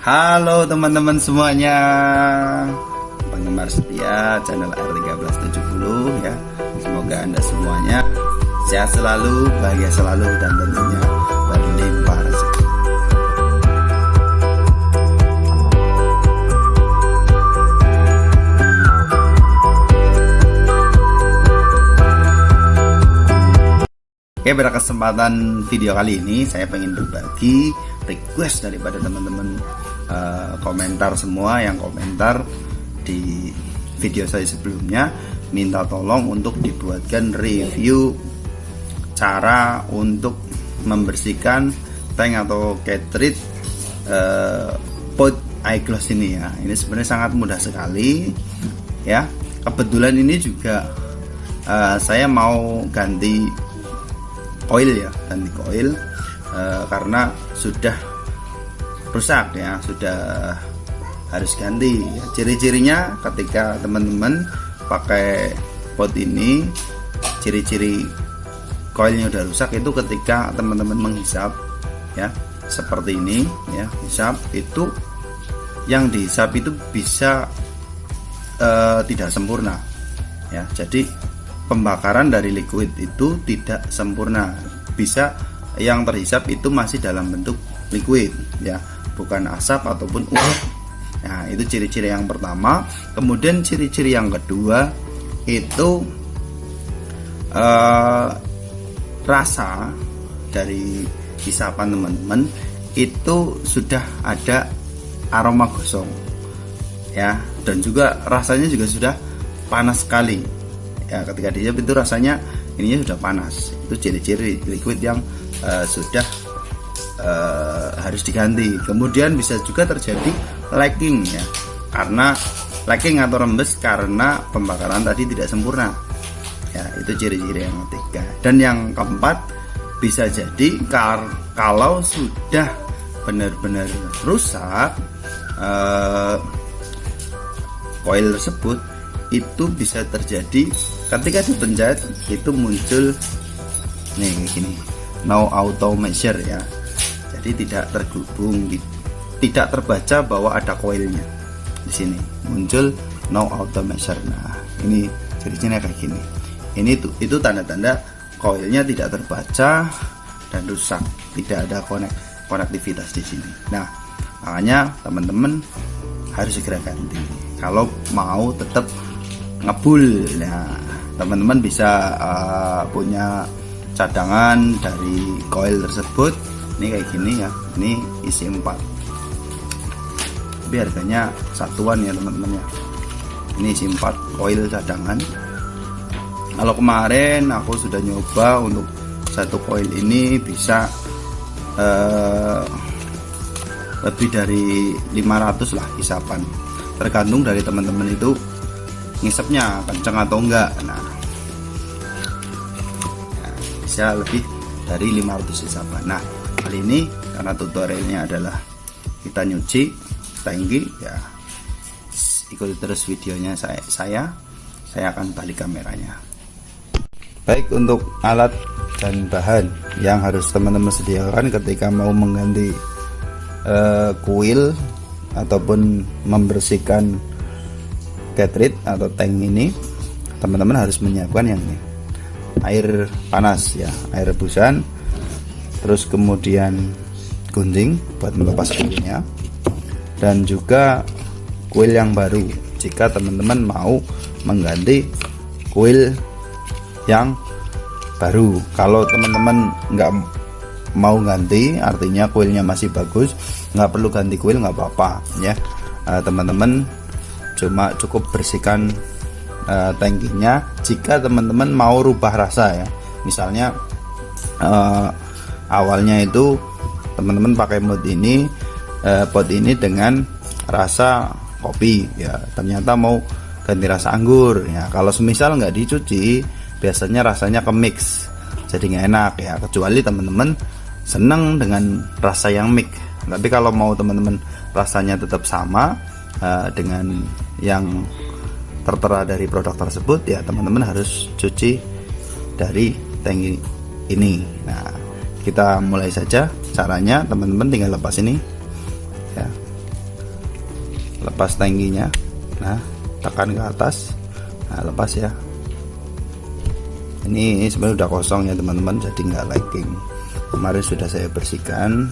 Halo teman-teman semuanya. Penggemar setia channel R1370 ya. Semoga anda semuanya Sehat selalu, bahagia selalu Dan tentunya berlimpah rezeki. Oke pada kesempatan video kali ini saya ingin berbagi request daripada teman-teman uh, komentar semua yang komentar di video saya sebelumnya. Minta tolong untuk dibuatkan review cara untuk membersihkan tank atau cartridge uh, pot iGloss ini ya. Ini sebenarnya sangat mudah sekali ya. Kebetulan ini juga uh, saya mau ganti koil ya ganti koil e, karena sudah rusak ya sudah harus ganti. Ya, ciri-cirinya ketika teman-teman pakai pot ini ciri-ciri koilnya udah rusak itu ketika teman-teman menghisap ya seperti ini ya hisap itu yang dihisap itu bisa uh, tidak sempurna ya. Jadi pembakaran dari liquid itu tidak sempurna. Bisa yang terhisap itu masih dalam bentuk liquid ya bukan asap ataupun uap. Nah itu ciri-ciri yang pertama. Kemudian ciri-ciri yang kedua itu uh, rasa dari hisapan teman-teman itu sudah ada aroma gosong ya. Dan juga rasanya juga sudah panas sekali ya. Ketika dihisap itu rasanya ininya sudah panas. Itu ciri-ciri liquid yang uh, sudah uh, harus diganti. Kemudian bisa juga terjadi lagging ya. Karena lagging atau rembes karena pembakaran tadi tidak sempurna. Ya itu ciri-ciri yang ketiga. Dan yang keempat bisa jadi kar kalau sudah benar-benar rusak uh, tersebut itu bisa terjadi ketika dipencet itu muncul nih kayak gini. No auto measure ya jadi tidak terhubung tidak terbaca bahwa ada koilnya di sini. Muncul no auto measure. Nah ini ciri-cirinya kayak gini. Ini tuh itu tanda-tanda koilnya tidak terbaca dan rusak. Tidak ada konek konektivitas di sini. Nah makanya teman-teman harus segera ganti. Kalau mau tetap ngebul. Nah teman-teman bisa uh, punya cadangan dari coil tersebut ini kayak gini ya. Ini isi 4 tapi harganya satuan ya teman-teman ya. Ini isi 4 coil cadangan. Kalau kemarin aku sudah nyoba untuk satu coil ini bisa uh, lebih dari 500 lah hisapan tergantung dari teman-teman itu ngisepnya kenceng atau enggak. Nah, nah bisa lebih dari 500 isapan. Nah kali ini karena tutorialnya adalah kita nyuci tangki ya. Ikuti terus videonya saya saya. Saya akan balik kameranya. Baik untuk alat dan bahan yang harus teman-teman sediakan ketika mau mengganti uh, kuil ataupun membersihkan cartridge atau tank ini teman-teman harus menyiapkan yang ini. Air panas ya. Air rebusan terus kemudian gunting buat melepas kuilnya dan juga kuil yang baru. Jika teman-teman mau mengganti kuil yang baru. Kalau teman-teman nggak mau ganti artinya kuilnya masih bagus nggak perlu ganti kuil nggak apa-apa ya. Eh, teman-teman cuma cukup bersihkan uh, tangkinya. Jika teman-teman mau rubah rasa ya. Misalnya uh, awalnya itu teman-teman pakai mod ini uh, pot ini dengan rasa kopi ya. Ternyata mau ganti rasa anggur ya. Kalau semisal nggak dicuci biasanya rasanya ke mix jadi nggak enak ya. Kecuali teman-teman seneng dengan rasa yang mix. Tapi kalau mau teman-teman rasanya tetap sama uh, dengan yang tertera dari produk tersebut ya teman-teman harus cuci dari tangki ini. Nah kita mulai saja caranya. Teman-teman tinggal lepas ini. Ya. Lepas tangkinya. Nah tekan ke atas. Nah lepas ya. Ini sebenarnya udah kosong ya teman-teman. Jadi nggak liking kemarin sudah saya bersihkan.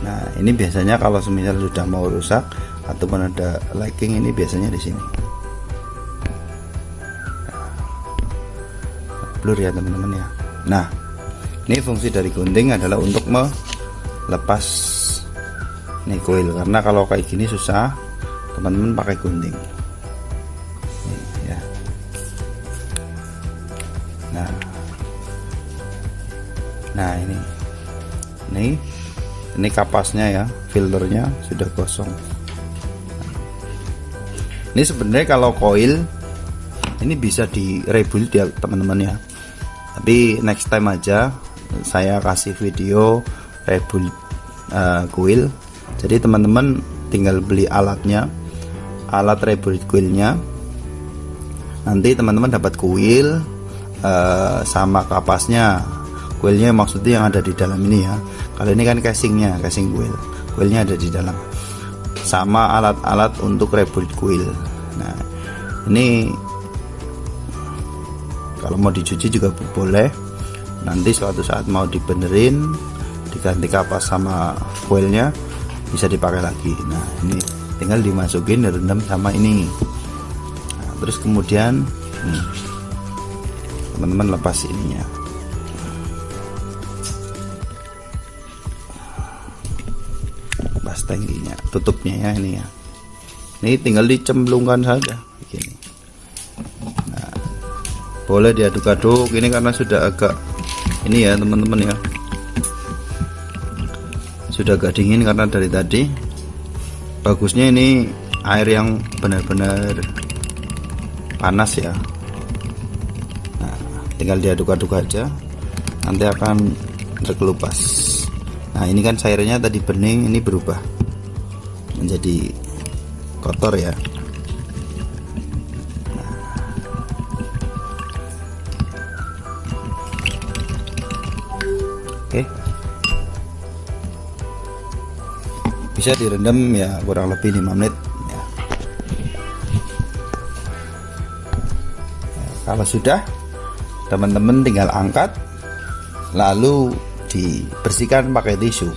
Nah ini biasanya kalau semisal sudah mau rusak ataupun ada liking ini biasanya di sini. Blur ya teman-teman ya. Nah ini fungsi dari gunting adalah untuk melepas nih coil karena kalau kayak gini susah teman-teman pakai gunting. Ya. Nah. Nah ini. Ini ini kapasnya ya filternya sudah kosong. Ini sebenarnya kalau coil ini bisa di rebuild ya teman-teman ya. Tapi next time aja saya kasih video rebuild uh, coil jadi teman-teman tinggal beli alatnya alat rebuild coilnya nanti teman-teman dapat kuil uh, sama kapasnya. Kuilnya maksudnya yang ada di dalam ini ya. Kalau ini kan casingnya casing kuil. Kuilnya ada di dalam. Sama alat-alat untuk rebuild kuil. Nah ini kalau mau dicuci juga boleh nanti suatu saat mau dibenerin diganti kapas sama kuilnya bisa dipakai lagi. Nah ini tinggal dimasukin direndam sama ini. Nah, terus kemudian teman-teman lepas ininya. Pas tangkinya tutupnya ya ini ya. Ini tinggal dicemplungkan saja begini. Nah, boleh diaduk-aduk ini karena sudah agak ini ya teman-teman ya. Sudah agak dingin karena dari tadi. Bagusnya ini air yang benar-benar panas ya. Nah, tinggal diaduk-aduk aja. Nanti akan terkelupas. Nah ini kan cairnya tadi bening ini berubah menjadi kotor ya bisa direndam ya kurang lebih 5 menit ya. Nah, kalau sudah teman-teman tinggal angkat lalu dibersihkan pakai tisu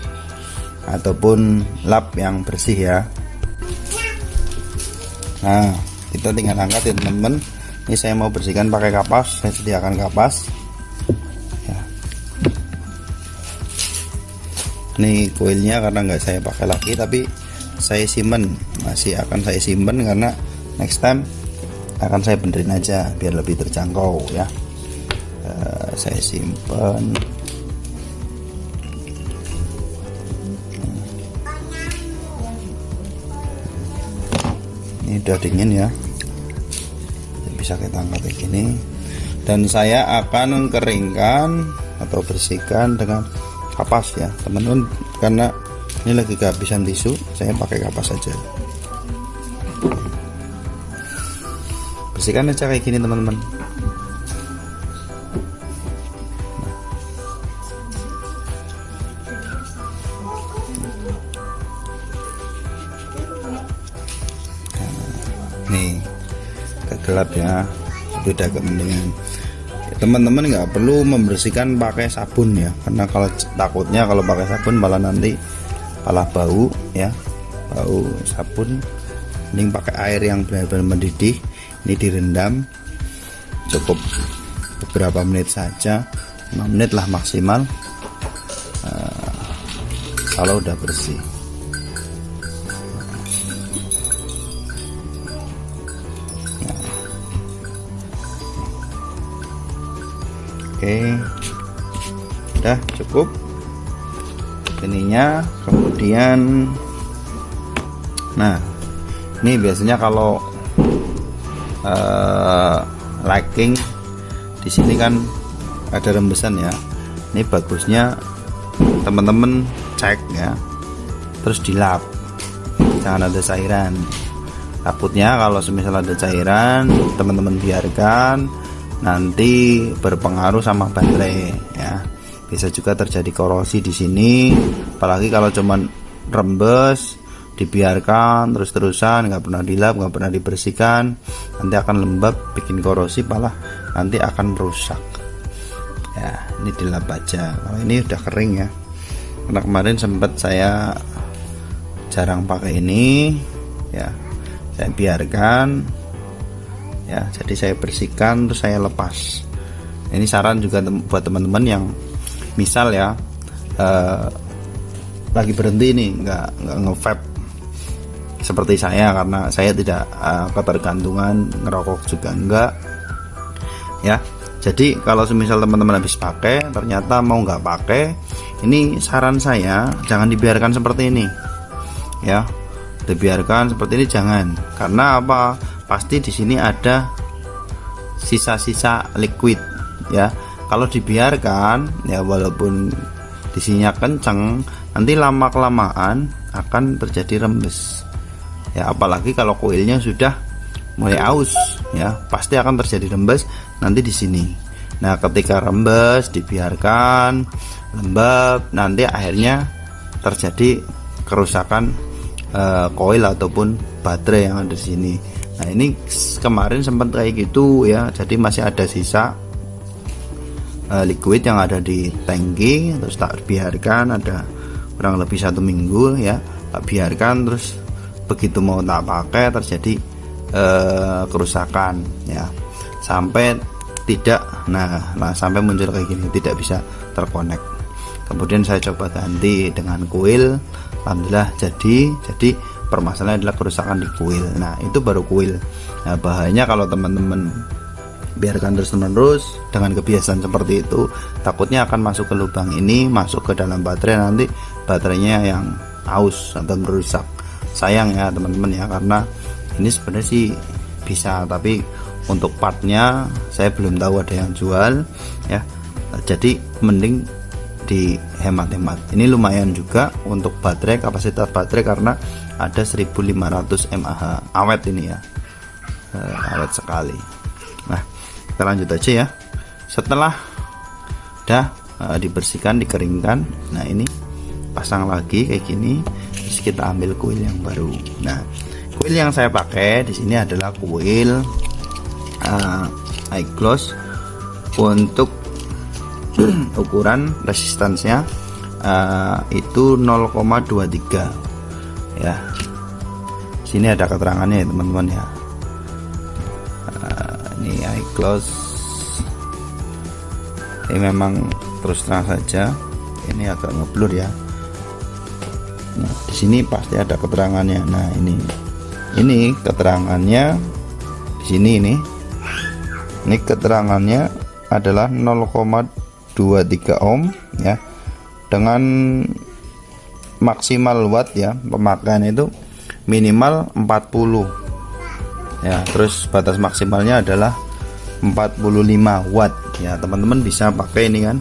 ataupun lap yang bersih ya. Nah kita tinggal angkat ya teman-teman. Ini saya mau bersihkan pakai kapas saya sediakan kapas ini koilnya karena nggak saya pakai lagi tapi saya simpen. Masih akan saya simpen karena next time akan saya benerin aja biar lebih terjangkau ya. Uh, saya simpen. Udah dingin ya. Bisa kita angkat kayak gini. Dan saya akan keringkan atau bersihkan dengan kapas ya. Teman-teman karena ini lagi kehabisan tisu saya pakai kapas saja bersihkan aja kayak gini teman-teman. Nih gelap ya. Beda kepentingan teman-teman nggak perlu membersihkan pakai sabun ya. Karena kalau takutnya kalau pakai sabun malah nanti malah bau ya. Bau sabun. Mending pakai air yang benar-benar mendidih. Ini direndam. Cukup beberapa menit saja. 5 menit lah maksimal. Uh, kalau udah bersih oke. Udah cukup. Ininya kemudian nah ini biasanya kalau uh, liking di sini kan ada rembesan ya. Ini bagusnya teman-teman cek ya. Terus dilap. Jangan ada cairan. Takutnya kalau semisal ada cairan teman-teman biarkan nanti berpengaruh sama baterai ya. Bisa juga terjadi korosi di sini apalagi kalau cuman rembes dibiarkan terus-terusan nggak pernah dilap nggak pernah dibersihkan nanti akan lembab bikin korosi malah nanti akan merusak. Ya ini dilap aja. Kalau ini udah kering ya. Karena kemarin sempat saya jarang pakai ini ya. Saya biarkan ya. Jadi saya bersihkan terus saya lepas. Ini saran juga tem buat teman-teman yang misal ya eh, lagi berhenti nih nggak nggak ngevap seperti saya karena saya tidak uh, ketergantungan ngerokok juga enggak ya. Jadi kalau semisal teman-teman habis pakai ternyata mau nggak pakai ini saran saya jangan dibiarkan seperti ini ya. Dibiarkan seperti ini jangan. Karena apa pasti di sini ada sisa-sisa liquid ya. Kalau dibiarkan ya walaupun di sini kenceng nanti lama kelamaan akan terjadi rembes. Ya apalagi kalau koilnya sudah mulai aus ya pasti akan terjadi rembes nanti di sini. Nah ketika rembes dibiarkan lembab nanti akhirnya terjadi kerusakan uh, koil ataupun baterai yang ada di sini nah ini kemarin sempat kayak gitu ya. Jadi masih ada sisa uh, liquid yang ada di tangki terus tak biarkan ada kurang lebih satu minggu ya. Tak biarkan terus begitu mau tak pakai terjadi uh, kerusakan ya. Sampai tidak nah, nah sampai muncul kayak gini tidak bisa terkonek. Kemudian saya coba ganti dengan kuil alhamdulillah jadi. Jadi permasalahan adalah kerusakan di kuil. Nah itu baru kuil. Nah bahayanya kalau teman-teman biarkan terus menerus dengan kebiasaan seperti itu takutnya akan masuk ke lubang ini masuk ke dalam baterai nanti baterainya yang aus atau merusak. Sayang ya teman-teman ya karena ini sebenarnya sih bisa tapi untuk partnya saya belum tahu ada yang jual ya. Jadi mending di hemat-hemat ini lumayan juga untuk baterai kapasitas baterai karena ada 1500 mAh awet ini ya. Uh, awet sekali. Nah kita lanjut aja ya. Setelah udah uh, dibersihkan dikeringkan nah ini pasang lagi kayak gini terus kita ambil kuil yang baru. Nah kuil yang saya pakai di sini adalah kuil uh, untuk ukuran resistansnya uh, itu 0,23 ya. Sini ada keterangannya ya teman-teman ya. Uh, ini high gloss ini memang terus terang saja. Ini agak ngeblur ya. Nah, di sini pasti ada keterangannya. Nah, ini. Ini keterangannya. Di sini ini. Ini keterangannya adalah 0,23 ohm ya. Dengan maksimal watt ya, pemakaian itu minimal 40. Ya, terus batas maksimalnya adalah 45 watt ya. Teman-teman bisa pakai ini kan.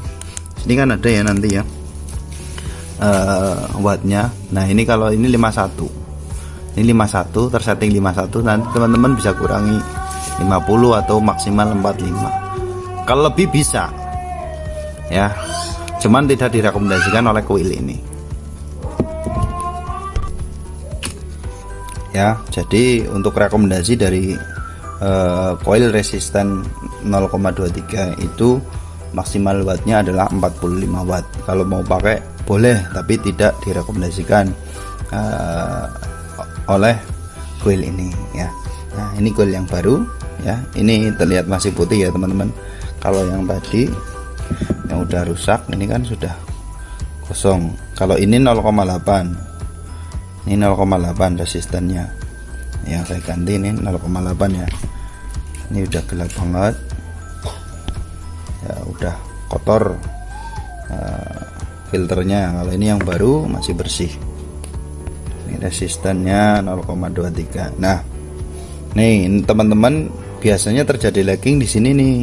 Ini kan ada ya nanti ya uh, wattnya nah ini kalau ini 51 ini 51 tersetting 51 nanti teman-teman bisa kurangi 50 atau maksimal 45 kalau lebih bisa ya. Cuman tidak direkomendasikan oleh kuil ini. Ya jadi untuk rekomendasi dari uh, coil resisten 0,23 itu maksimal wattnya adalah 45 watt. Kalau mau pakai boleh tapi tidak direkomendasikan uh, oleh kuil ini ya. Nah ini kuil yang baru ya. Ini terlihat masih putih ya teman-teman. Kalau yang tadi yang udah rusak ini kan sudah kosong. Kalau ini 0,8 ini 0,8 resistennya. Yang saya ganti ini 0,8 ya. Ini udah gelap banget. Ya udah kotor uh, filternya. Kalau ini yang baru masih bersih. Ini resistannya 0,23 nah nih teman-teman biasanya terjadi lagging di sini nih.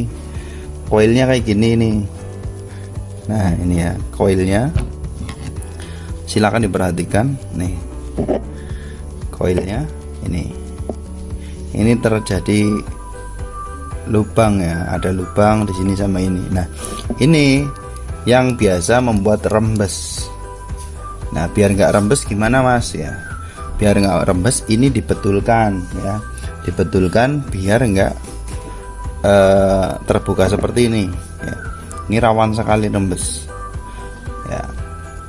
Koilnya kayak gini nih nah ini ya koilnya. Silakan diperhatikan. Nih koilnya ini. Ini terjadi lubang ya ada lubang di sini sama ini. Nah ini yang biasa membuat rembes. Nah biar nggak rembes gimana mas? Ya biar nggak rembes ini dibetulkan ya. Dibetulkan biar nggak uh, terbuka seperti ini. Ini rawan sekali rembes ya.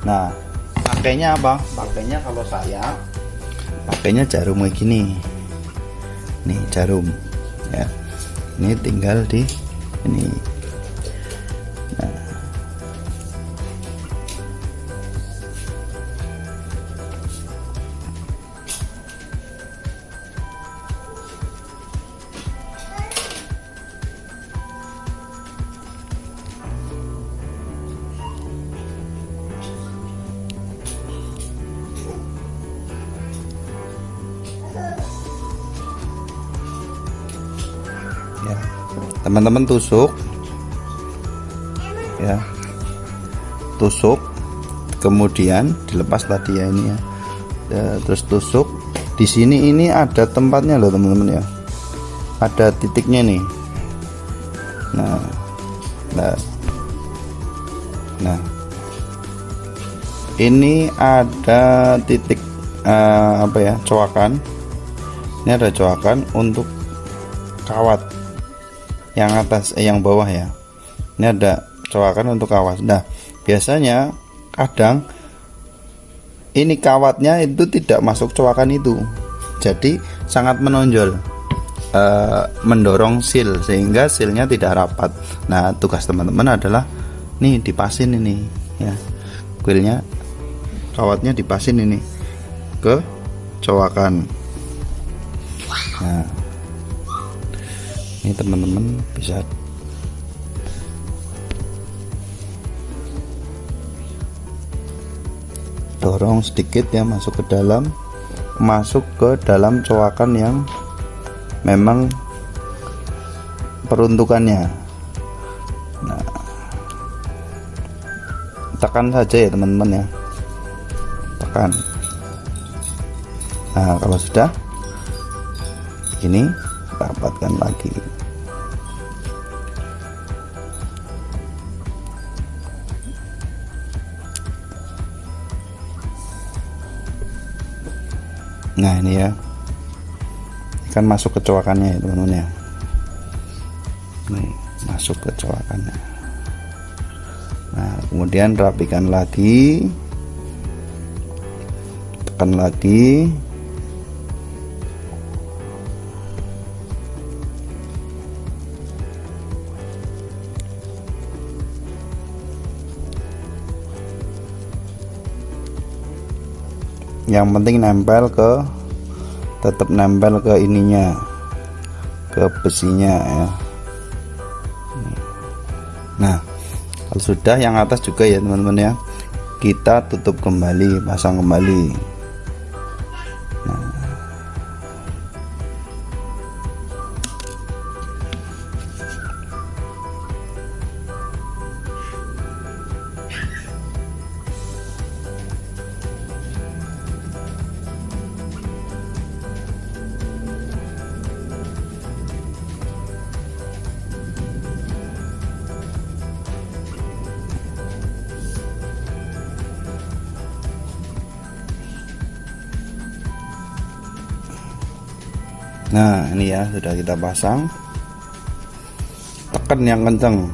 Nah pakainya apa? Pakainya kalau saya pakainya jarum kayak gini. Nih jarum. Ya. Ini tinggal di ini teman-teman tusuk. Ya. Tusuk. Kemudian dilepas tadi ya ini ya, ya terus tusuk. Di sini ini ada tempatnya loh teman-teman ya. Ada titiknya nih. Nah. Nah. Nah. Ini ada titik uh, apa ya coakan. Ini ada coakan untuk kawat yang atas eh, yang bawah ya. Ini ada coakan untuk kawat nah biasanya kadang ini kawatnya itu tidak masuk coakan itu. Jadi sangat menonjol uh, mendorong seal sehingga sealnya tidak rapat. Nah tugas teman-teman adalah nih dipasin ini ya. Kuilnya kawatnya dipasin ini ke coakan nah ini teman-teman bisa dorong sedikit ya masuk ke dalam masuk ke dalam coakan yang memang peruntukannya. Nah tekan saja ya teman-teman ya. Tekan. Nah kalau sudah ini rapatkan lagi nah ini ya. Kan masuk ke coakannya ya teman-teman ya nih masuk ke coakannya nah kemudian rapikan lagi. Tekan lagi yang penting nempel ke tetap nempel ke ininya ke besinya ya. Nah kalau sudah yang atas juga ya teman-teman ya. Kita tutup kembali pasang kembali ya sudah kita pasang. Tekan yang kenceng.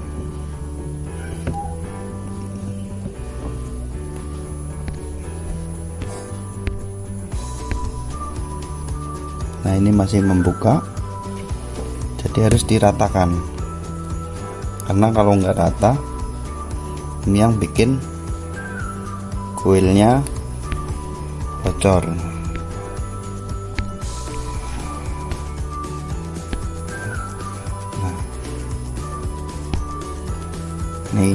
Nah ini masih membuka. Jadi harus diratakan. Karena kalau nggak rata ini yang bikin kuilnya bocor nih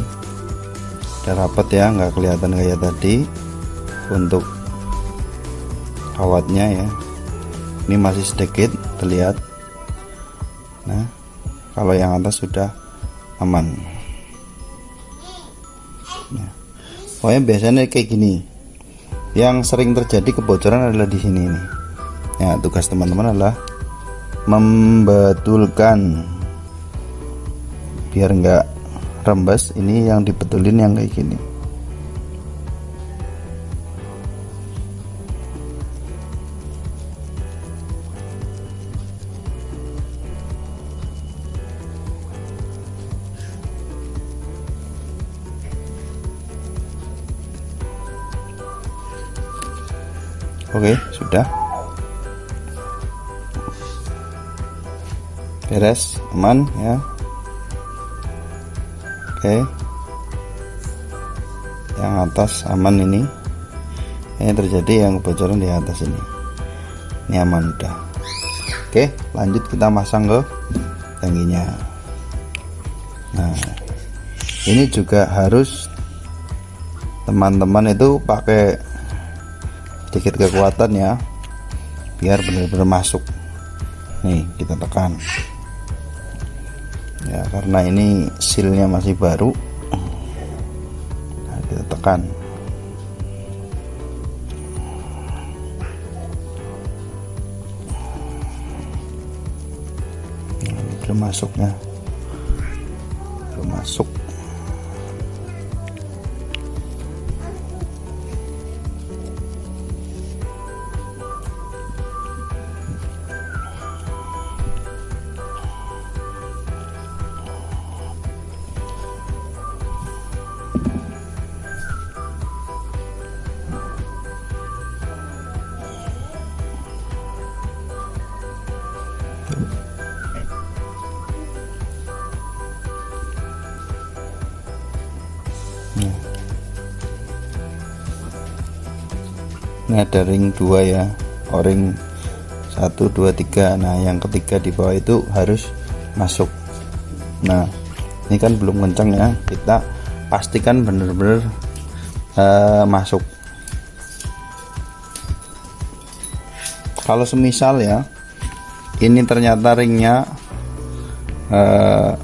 udah rapat ya nggak kelihatan kayak tadi untuk kawatnya ya. Ini masih sedikit terlihat. Nah kalau yang atas sudah aman. Ya. pokoknya biasanya kayak gini. Yang sering terjadi kebocoran adalah di sini nih ya tugas teman-teman adalah membetulkan. Biar enggak rembes ini yang dibetulin yang kayak gini Oke, sudah. Beres, aman ya oke. Yang atas aman ini. Ini terjadi yang kebocoran di atas ini. Ini aman udah. Oke lanjut kita masang ke tangkinya. Nah ini juga harus teman-teman itu pakai sedikit kekuatan ya biar benar-benar masuk. Nih kita tekan ya karena ini sealnya masih baru. Nah, kita tekan. Nah, belum masuknya ini ada ring dua ya. O-ring 1 2 3 nah yang ketiga di bawah itu harus masuk. Nah ini kan belum kencang ya. Kita pastikan benar-benar uh, masuk. Kalau semisal ya ini ternyata ringnya uh,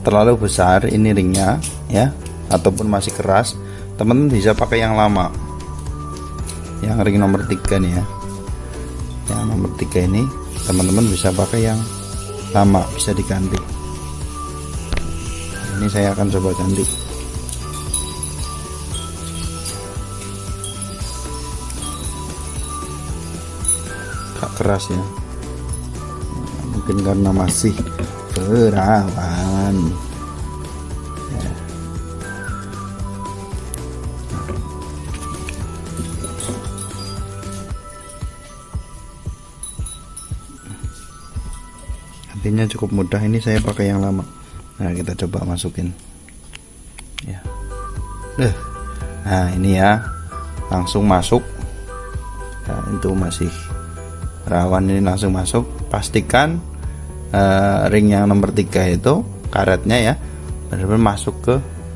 terlalu besar ini ringnya ya ataupun masih keras teman-teman bisa pakai yang lama. Yang ring nomor tiga nih ya. Yang nomor tiga ini teman-teman bisa pakai yang lama bisa diganti. Ini saya akan coba ganti. Gak keras ya. Mungkin karena masih perawan intinya cukup mudah. Ini saya pakai yang lama. Nah kita coba masukin. Ya. Eh. Nah ini ya. Langsung masuk. Nah, itu masih rawan. Ini langsung masuk. Pastikan uh, ring yang nomor tiga itu karetnya ya benar-benar masuk ke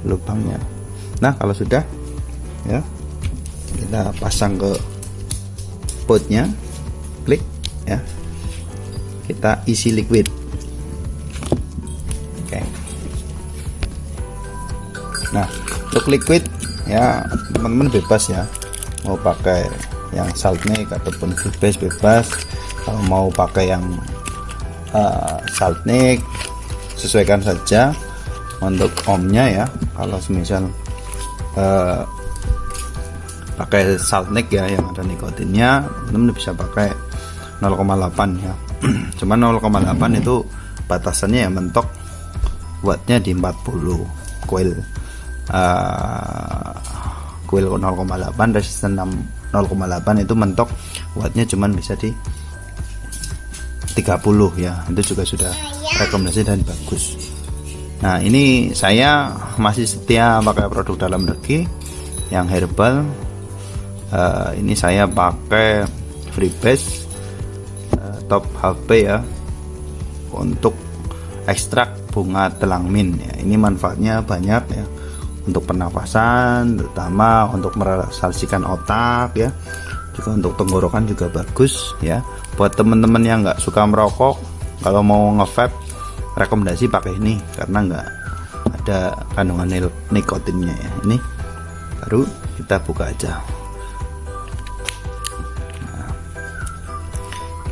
lubangnya. Nah kalau sudah ya kita pasang ke potnya klik ya. Kita isi liquid nah untuk liquid ya teman-teman bebas ya. Mau pakai yang saltnik ataupun bebas bebas. Kalau mau pakai yang uh, saltnik sesuaikan saja untuk omnya ya. Kalau semisal uh, pakai saltnik ya yang ada nikotinnya teman-teman bisa pakai 0,8 ya. Cuman 0,8 itu batasannya ya mentok wattnya di 40 coil uh, coil 0,8 resisten 0,8 itu mentok wattnya cuman bisa di 30 ya. Itu juga sudah rekomendasi dan bagus. Nah ini saya masih setia pakai produk dalam negeri yang herbal. Uh, ini saya pakai freebase top HP ya untuk ekstrak bunga telangmin ya. Ini manfaatnya banyak ya untuk pernapasan terutama untuk merelaksasikan otak ya. Juga untuk tenggorokan juga bagus ya. Buat teman-teman yang nggak suka merokok kalau mau ngevape rekomendasi pakai ini karena nggak ada kandungan nikotinnya ya. Ini baru kita buka aja.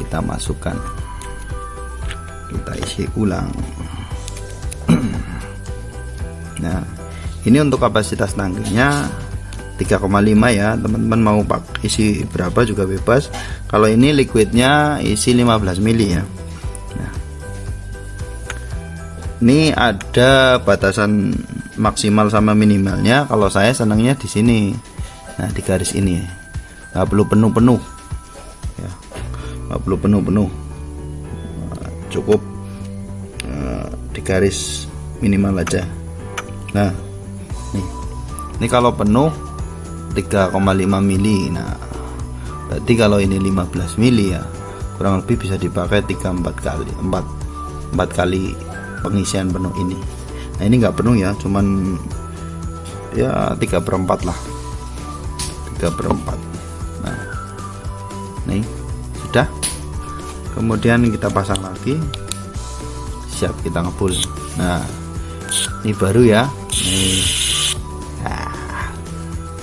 Kita masukkan. Kita isi ulang. Nah ini untuk kapasitas tangkinya 3,5 ya teman-teman mau pak isi berapa juga bebas. Kalau ini liquidnya isi 15 mili ya. Nah, ini ada batasan maksimal sama minimalnya kalau saya senangnya di sini. Nah di garis ini. Nggak perlu penuh-penuh. Ya. Nggak perlu penuh-penuh. Cukup eh, di garis minimal aja. Nah ini kalau penuh 3,5 mili. Nah berarti kalau ini 15 mili ya kurang lebih bisa dipakai 3 4 kali 4 4 kali pengisian penuh ini. Nah ini nggak penuh ya cuman ya 3 per 4 lah. 3 per 4 nah nih sudah. Kemudian kita pasang lagi. Siap kita ngebul. Nah ini baru ya. Nah.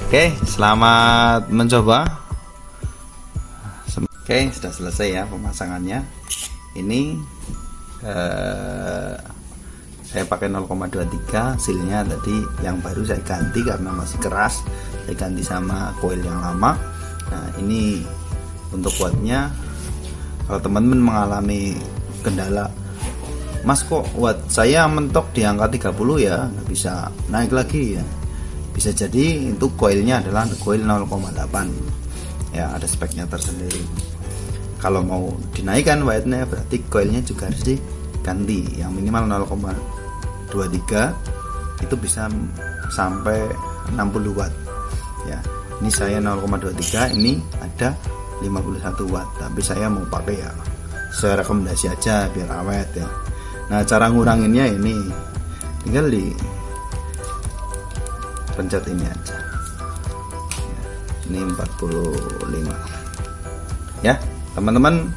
Oke selamat mencoba. Oke sudah selesai ya pemasangannya. Ini eh, saya pakai 0,23 hasilnya tadi yang baru saya ganti karena masih keras. Saya ganti sama coil yang lama. Nah ini untuk wattnya kalau teman-teman mengalami kendala mas kok watt saya mentok di angka 30 ya? Nggak bisa naik lagi ya bisa jadi itu coilnya adalah coil 0,8 ya ada speknya tersendiri. Kalau mau dinaikkan wattnya berarti coilnya juga harus diganti. Yang minimal 0,23 itu bisa sampai 60 watt. Ya ini saya 0,23 ini ada 51 watt. Tapi saya mau pakai ya saya rekomendasi aja biar awet ya. Nah cara nguranginnya ini tinggal di pencet ini aja. Ini 45 ya teman-teman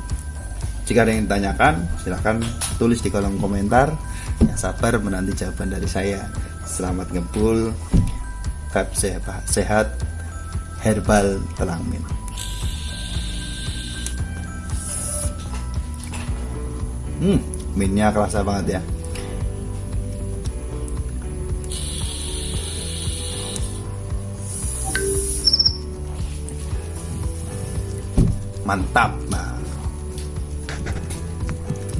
jika ada yang ditanyakan silahkan tulis di kolom komentar. Ya sabar menanti jawaban dari saya. Selamat ngebul vape sehat, sehat herbal telangmin hmm minyak kerasa banget ya mantap. Nah.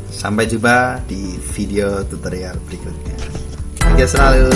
Sampai jumpa di video tutorial berikutnya. Oke selalu